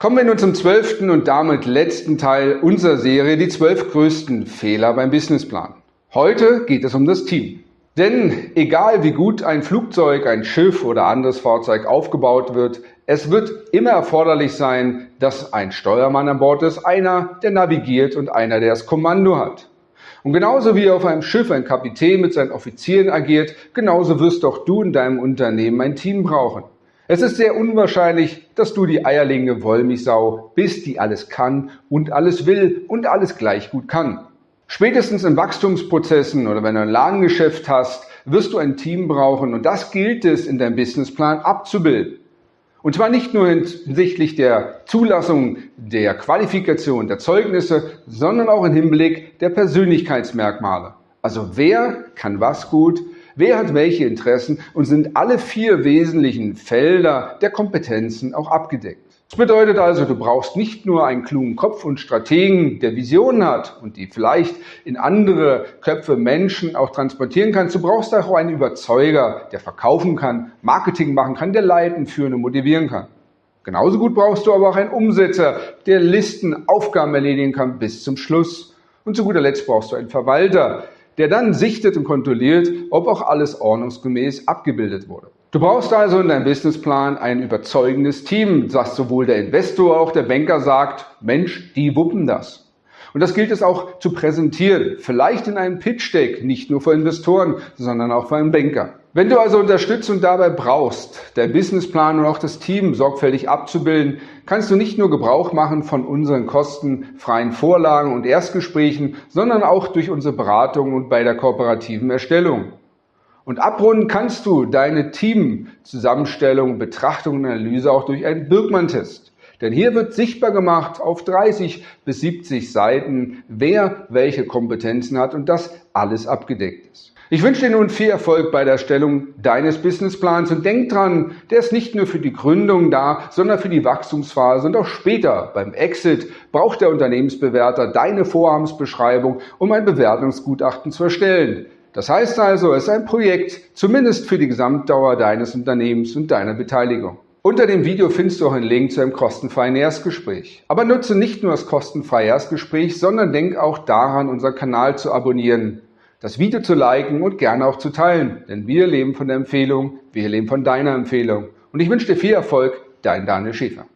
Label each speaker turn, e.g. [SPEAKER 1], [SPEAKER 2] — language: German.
[SPEAKER 1] Kommen wir nun zum zwölften und damit letzten Teil unserer Serie, die zwölf größten Fehler beim Businessplan. Heute geht es um das Team. Denn egal wie gut ein Flugzeug, ein Schiff oder anderes Fahrzeug aufgebaut wird, es wird immer erforderlich sein, dass ein Steuermann an Bord ist, einer, der navigiert und einer, der das Kommando hat. Und genauso wie auf einem Schiff ein Kapitän mit seinen Offizieren agiert, genauso wirst auch du in deinem Unternehmen ein Team brauchen. Es ist sehr unwahrscheinlich, dass du die eierlegende Wollmilchsau bist, die alles kann und alles will und alles gleich gut kann. Spätestens in Wachstumsprozessen oder wenn du ein Ladengeschäft hast, wirst du ein Team brauchen und das gilt es in deinem Businessplan abzubilden. Und zwar nicht nur hinsichtlich der Zulassung der Qualifikation der Zeugnisse, sondern auch im Hinblick der Persönlichkeitsmerkmale. Also wer kann was gut, wer hat welche Interessen und sind alle vier wesentlichen Felder der Kompetenzen auch abgedeckt. Das bedeutet also, du brauchst nicht nur einen klugen Kopf und Strategen, der Visionen hat und die vielleicht in andere Köpfe Menschen auch transportieren kannst. Du brauchst auch einen Überzeuger, der verkaufen kann, Marketing machen kann, der leiten, führen und motivieren kann. Genauso gut brauchst du aber auch einen Umsetzer, der Listen, Aufgaben erledigen kann bis zum Schluss. Und zu guter Letzt brauchst du einen Verwalter, der dann sichtet und kontrolliert, ob auch alles ordnungsgemäß abgebildet wurde. Du brauchst also in deinem Businessplan ein überzeugendes Team, das sowohl der Investor auch der Banker sagt, Mensch, die wuppen das. Und das gilt es auch zu präsentieren, vielleicht in einem Pitch-Deck, nicht nur für Investoren, sondern auch für einen Banker. Wenn du also Unterstützung dabei brauchst, dein Businessplan und auch das Team sorgfältig abzubilden, kannst du nicht nur Gebrauch machen von unseren kostenfreien Vorlagen und Erstgesprächen, sondern auch durch unsere Beratung und bei der kooperativen Erstellung. Und abrunden kannst du deine Teamzusammenstellung, Betrachtung und Analyse auch durch einen Birkmann-Test. Denn hier wird sichtbar gemacht auf 30 bis 70 Seiten, wer welche Kompetenzen hat und das alles abgedeckt ist. Ich wünsche dir nun viel Erfolg bei der Erstellung deines Businessplans und denk dran, der ist nicht nur für die Gründung da, sondern für die Wachstumsphase und auch später beim Exit braucht der Unternehmensbewerter deine Vorhabensbeschreibung, um ein Bewertungsgutachten zu erstellen. Das heißt also, es ist ein Projekt, zumindest für die Gesamtdauer deines Unternehmens und deiner Beteiligung. Unter dem Video findest du auch einen Link zu einem kostenfreien Erstgespräch. Aber nutze nicht nur das kostenfreie Erstgespräch, sondern denk auch daran, unseren Kanal zu abonnieren, das Video zu liken und gerne auch zu teilen. Denn wir leben von der Empfehlung, wir leben von deiner Empfehlung. Und ich wünsche dir viel Erfolg, dein Daniel Schäfer.